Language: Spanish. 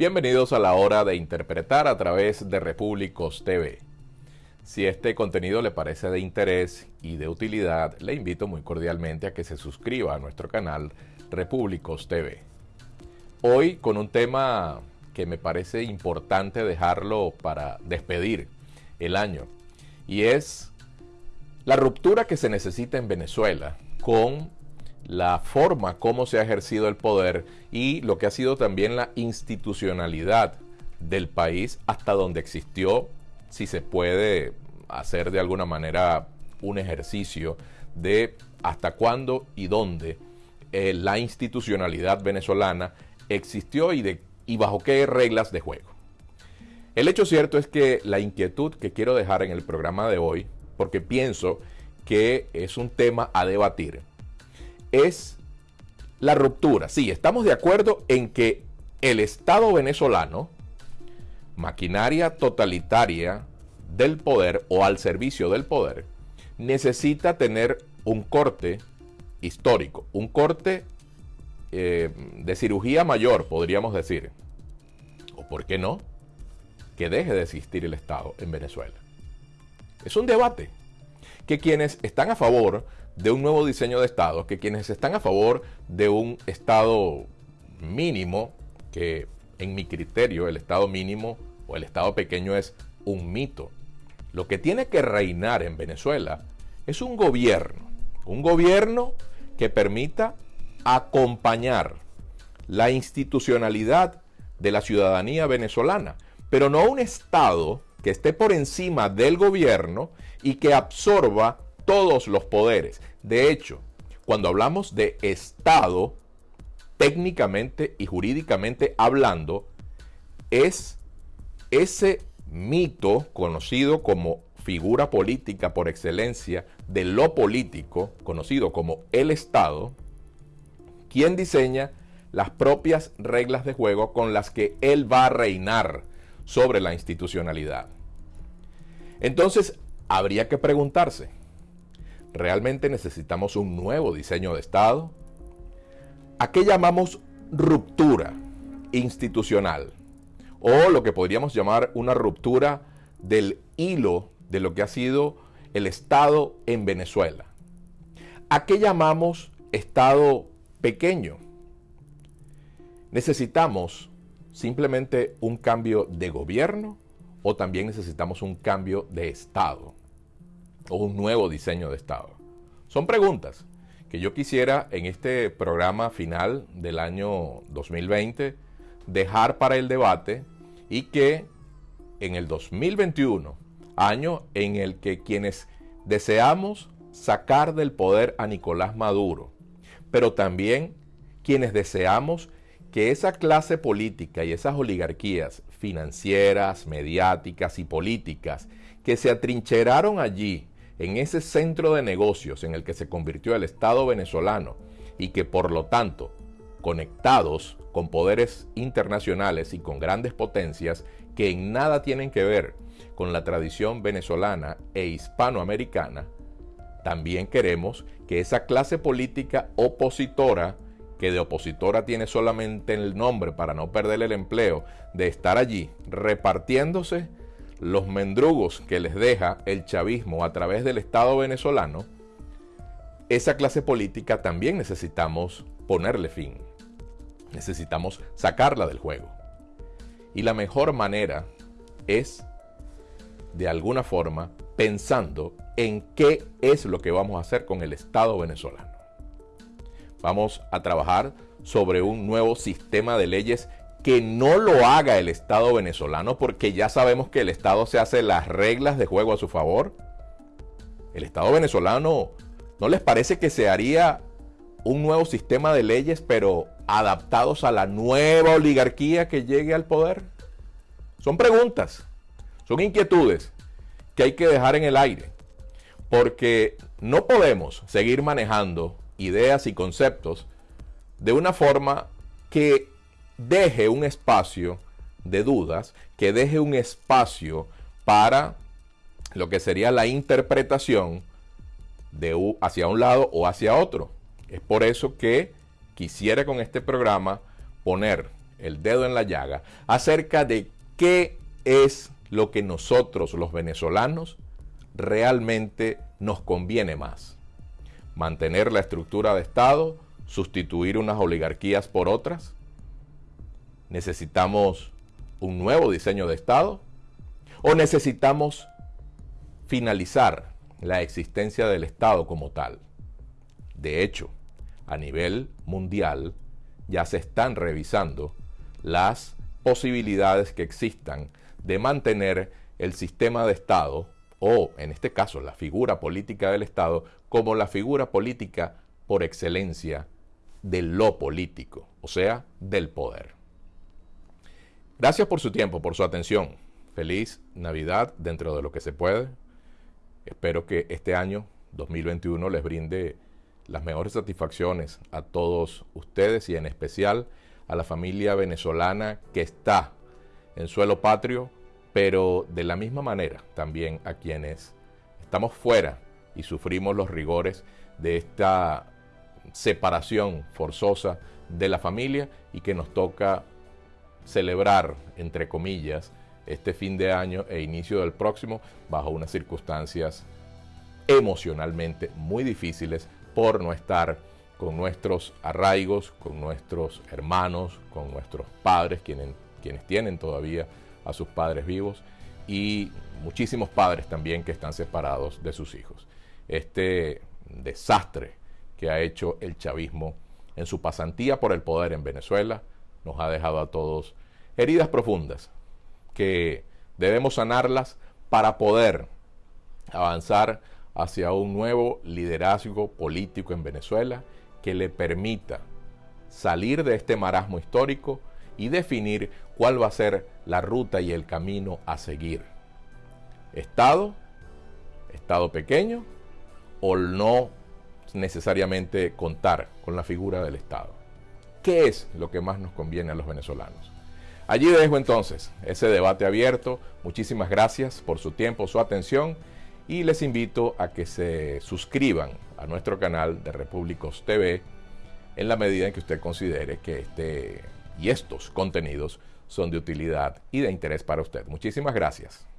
Bienvenidos a la hora de interpretar a través de Repúblicos TV. Si este contenido le parece de interés y de utilidad, le invito muy cordialmente a que se suscriba a nuestro canal Repúblicos TV. Hoy con un tema que me parece importante dejarlo para despedir el año y es la ruptura que se necesita en Venezuela con la forma como se ha ejercido el poder y lo que ha sido también la institucionalidad del país hasta donde existió, si se puede hacer de alguna manera un ejercicio de hasta cuándo y dónde eh, la institucionalidad venezolana existió y, de, y bajo qué reglas de juego. El hecho cierto es que la inquietud que quiero dejar en el programa de hoy, porque pienso que es un tema a debatir, es la ruptura. Sí, estamos de acuerdo en que el Estado venezolano, maquinaria totalitaria del poder o al servicio del poder, necesita tener un corte histórico, un corte eh, de cirugía mayor, podríamos decir. ¿O por qué no? Que deje de existir el Estado en Venezuela. Es un debate que quienes están a favor de un nuevo diseño de Estado, que quienes están a favor de un Estado mínimo, que en mi criterio el Estado mínimo o el Estado pequeño es un mito. Lo que tiene que reinar en Venezuela es un gobierno, un gobierno que permita acompañar la institucionalidad de la ciudadanía venezolana, pero no un Estado que esté por encima del gobierno y que absorba todos los poderes. De hecho, cuando hablamos de Estado, técnicamente y jurídicamente hablando, es ese mito conocido como figura política por excelencia de lo político, conocido como el Estado, quien diseña las propias reglas de juego con las que él va a reinar sobre la institucionalidad. Entonces, habría que preguntarse, ¿realmente necesitamos un nuevo diseño de Estado? ¿A qué llamamos ruptura institucional? O lo que podríamos llamar una ruptura del hilo de lo que ha sido el Estado en Venezuela. ¿A qué llamamos Estado pequeño? ¿Necesitamos simplemente un cambio de gobierno o también necesitamos un cambio de Estado? o un nuevo diseño de Estado? Son preguntas que yo quisiera en este programa final del año 2020 dejar para el debate y que en el 2021, año en el que quienes deseamos sacar del poder a Nicolás Maduro, pero también quienes deseamos que esa clase política y esas oligarquías financieras, mediáticas y políticas que se atrincheraron allí en ese centro de negocios en el que se convirtió el Estado venezolano y que por lo tanto, conectados con poderes internacionales y con grandes potencias que en nada tienen que ver con la tradición venezolana e hispanoamericana, también queremos que esa clase política opositora, que de opositora tiene solamente el nombre para no perder el empleo, de estar allí repartiéndose los mendrugos que les deja el chavismo a través del Estado venezolano, esa clase política también necesitamos ponerle fin. Necesitamos sacarla del juego. Y la mejor manera es, de alguna forma, pensando en qué es lo que vamos a hacer con el Estado venezolano. Vamos a trabajar sobre un nuevo sistema de leyes que no lo haga el Estado venezolano porque ya sabemos que el Estado se hace las reglas de juego a su favor. El Estado venezolano, ¿no les parece que se haría un nuevo sistema de leyes pero adaptados a la nueva oligarquía que llegue al poder? Son preguntas, son inquietudes que hay que dejar en el aire porque no podemos seguir manejando ideas y conceptos de una forma que deje un espacio de dudas, que deje un espacio para lo que sería la interpretación de hacia un lado o hacia otro. Es por eso que quisiera con este programa poner el dedo en la llaga acerca de qué es lo que nosotros los venezolanos realmente nos conviene más. Mantener la estructura de Estado, sustituir unas oligarquías por otras. Necesitamos un nuevo diseño de Estado o necesitamos finalizar la existencia del Estado como tal. De hecho, a nivel mundial ya se están revisando las posibilidades que existan de mantener el sistema de Estado o, en este caso, la figura política del Estado como la figura política por excelencia de lo político, o sea, del poder. Gracias por su tiempo, por su atención. Feliz Navidad dentro de lo que se puede. Espero que este año 2021 les brinde las mejores satisfacciones a todos ustedes y en especial a la familia venezolana que está en suelo patrio, pero de la misma manera también a quienes estamos fuera y sufrimos los rigores de esta separación forzosa de la familia y que nos toca celebrar, entre comillas, este fin de año e inicio del próximo bajo unas circunstancias emocionalmente muy difíciles por no estar con nuestros arraigos, con nuestros hermanos, con nuestros padres, quienes, quienes tienen todavía a sus padres vivos y muchísimos padres también que están separados de sus hijos. Este desastre que ha hecho el chavismo en su pasantía por el poder en Venezuela nos ha dejado a todos heridas profundas que debemos sanarlas para poder avanzar hacia un nuevo liderazgo político en Venezuela que le permita salir de este marasmo histórico y definir cuál va a ser la ruta y el camino a seguir. Estado, Estado pequeño o no necesariamente contar con la figura del Estado. ¿Qué es lo que más nos conviene a los venezolanos? Allí dejo entonces ese debate abierto. Muchísimas gracias por su tiempo, su atención y les invito a que se suscriban a nuestro canal de Repúblicos TV en la medida en que usted considere que este y estos contenidos son de utilidad y de interés para usted. Muchísimas gracias.